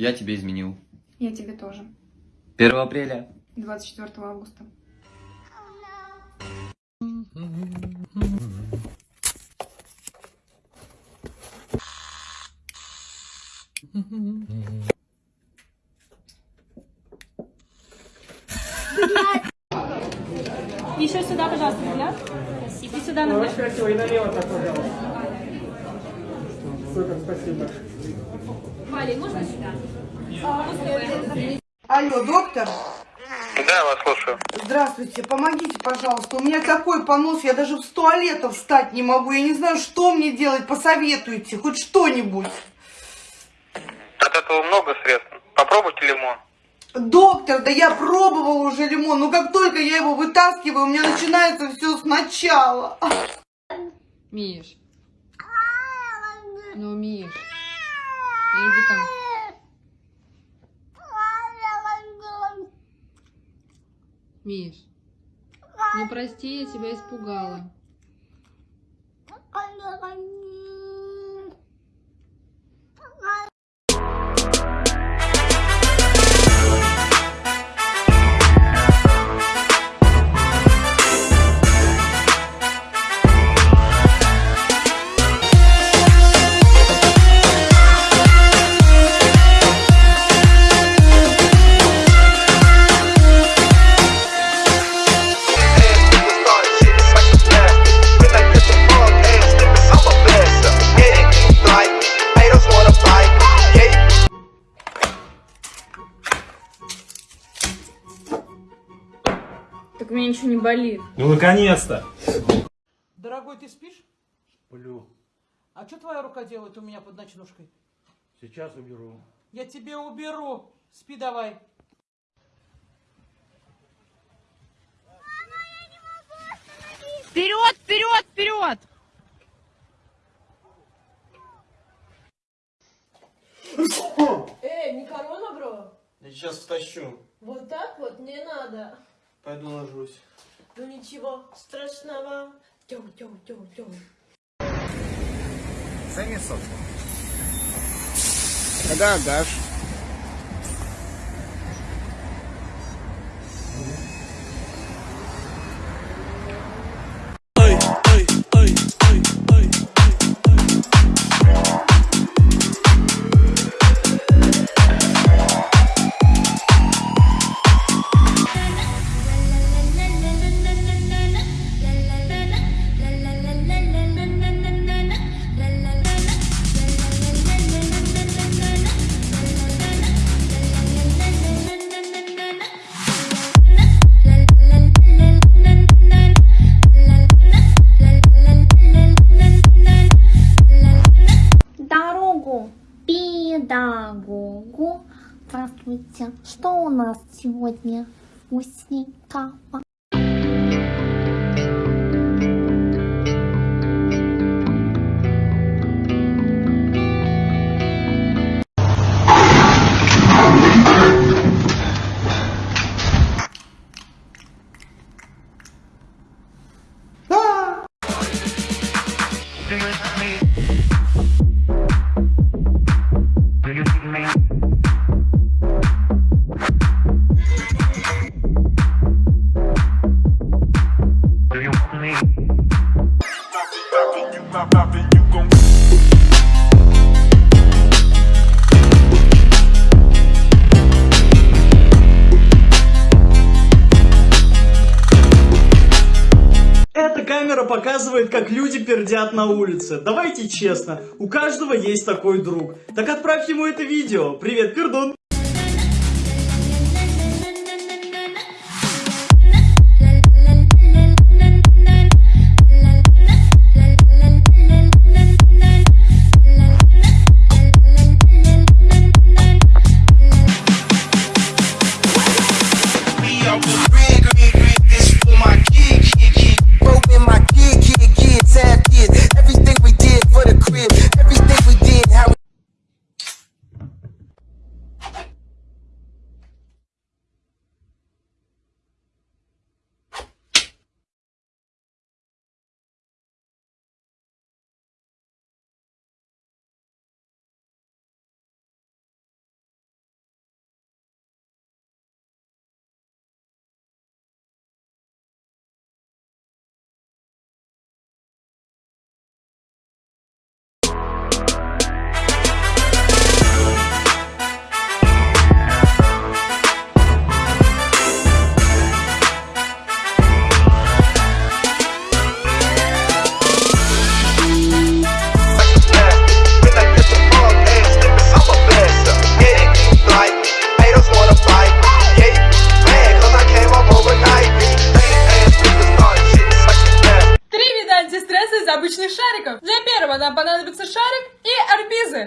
Я тебе изменил. Я тебе тоже. 1 апреля. 24 августа. Еще сюда, пожалуйста, взгляд. И сюда на Очень красиво, и налево так, пожалуйста. Супер, спасибо. Можно сюда? Алло, доктор? Да, я вас слушаю. Здравствуйте, помогите, пожалуйста. У меня такой понос, я даже в туалетов встать не могу. Я не знаю, что мне делать, посоветуйте, хоть что-нибудь. От этого много средств. Попробуйте лимон. Доктор, да я пробовала уже лимон, но как только я его вытаскиваю, у меня начинается все сначала. Миш. Ну, Миш. Иди там. Миш. Ну, прости, я тебя испугала. Не болит. Ну, наконец-то. Дорогой, ты спишь? Сплю. А что твоя рука делает у меня под ночнушкой? Сейчас уберу. Я тебе уберу. Спи давай. Вперед, вперед, вперед! Эй, не корона, бро? Я сейчас втащу. Вот так вот не надо. Пойду ложусь. Ну ничего страшного. Тём, тём, тём, тём. Когда отдашь? Педагогу. Здравствуйте. Что у нас сегодня вкусненького? Камера показывает, как люди пердят на улице. Давайте честно, у каждого есть такой друг. Так отправь ему это видео. Привет, пердун!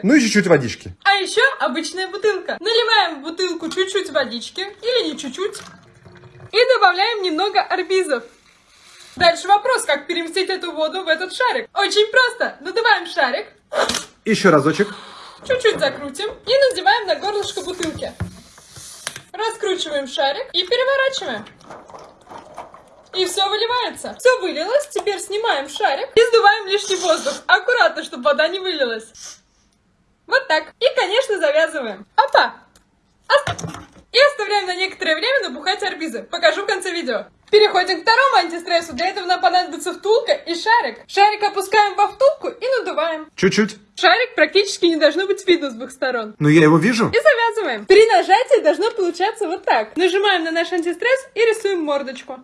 Ну и чуть-чуть водички. А еще обычная бутылка. Наливаем в бутылку чуть-чуть водички, или не чуть-чуть, и добавляем немного арбизов. Дальше вопрос, как переместить эту воду в этот шарик. Очень просто. Надуваем шарик, Еще разочек. чуть-чуть закрутим и надеваем на горлышко бутылки. Раскручиваем шарик и переворачиваем. И все выливается. Все вылилось, теперь снимаем шарик и сдуваем лишний воздух. Аккуратно, чтобы вода не вылилась. Вот так. И, конечно, завязываем. Опа! Оп! И оставляем на некоторое время набухать арбизы. Покажу в конце видео. Переходим к второму антистрессу. Для этого нам понадобится втулка и шарик. Шарик опускаем во втулку и надуваем. Чуть-чуть. Шарик практически не должно быть видно с двух сторон. Ну я его вижу. И завязываем. При нажатии должно получаться вот так. Нажимаем на наш антистресс и рисуем мордочку.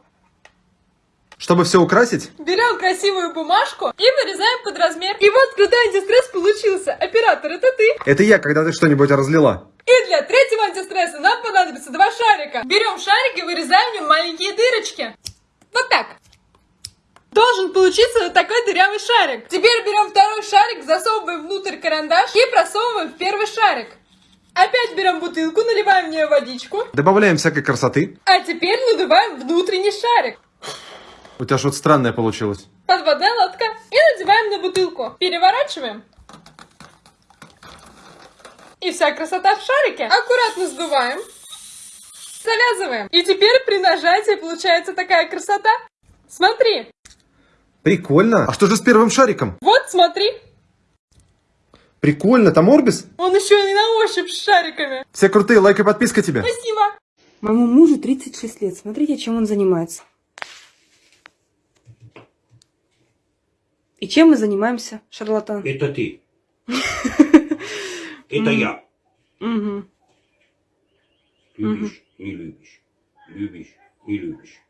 Чтобы все украсить. Берем красивую бумажку и вырезаем под размер. И вот крутой антистресс получился. Оператор, это ты. Это я, когда ты что-нибудь разлила. И для третьего антистресса нам понадобится два шарика. Берем шарик и вырезаем в нем маленькие дырочки. Вот так. Должен получиться вот такой дырявый шарик. Теперь берем второй шарик, засовываем внутрь карандаш и просовываем в первый шарик. Опять берем бутылку, наливаем в нее водичку. Добавляем всякой красоты. А теперь надуваем внутренний шарик. У тебя что-то странное получилось. Подводная лодка. И надеваем на бутылку. Переворачиваем. И вся красота в шарике. Аккуратно сдуваем. Завязываем. И теперь при нажатии получается такая красота. Смотри. Прикольно. А что же с первым шариком? Вот, смотри. Прикольно. Там Орбис? Он еще и на ощупь с шариками. Все крутые, лайк и подписка тебе. Спасибо. Моему мужу 36 лет. Смотрите, чем он занимается. И чем мы занимаемся, шарлатан? Это ты. Это я. Любишь, не любишь. Любишь, не любишь.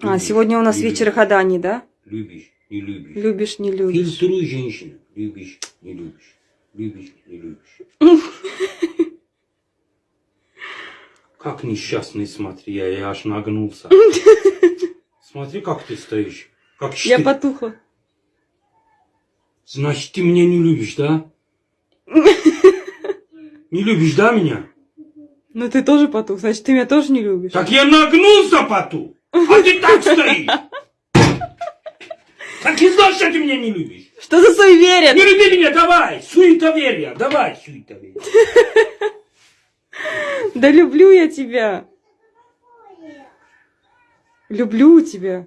А, сегодня у нас вечер гаданий, да? Любишь, не любишь. Любишь, не любишь. Фильтруй женщину. Любишь, не любишь. Любишь, не любишь. Как несчастный, смотри, я, я аж нагнулся. Смотри, как ты стоишь. Как Я потухла. Значит, ты меня не любишь, да? Не любишь, да, меня? Ну ты тоже потух, значит, ты меня тоже не любишь. Так я нагнулся поту, а ты так стоишь. Так и знаешь, что ты меня не любишь. Что за суеверие? Не люби меня, давай, суетоверие, давай, суетоверие. Да люблю я тебя. Люблю тебя.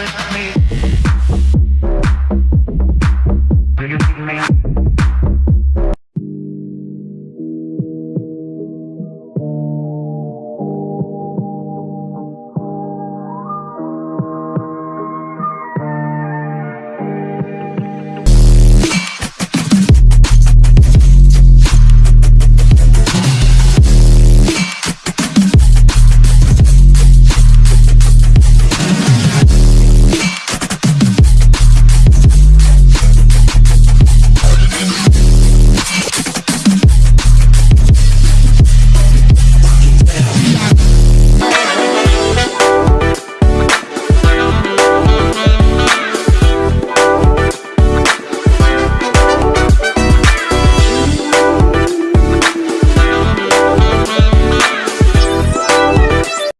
with me.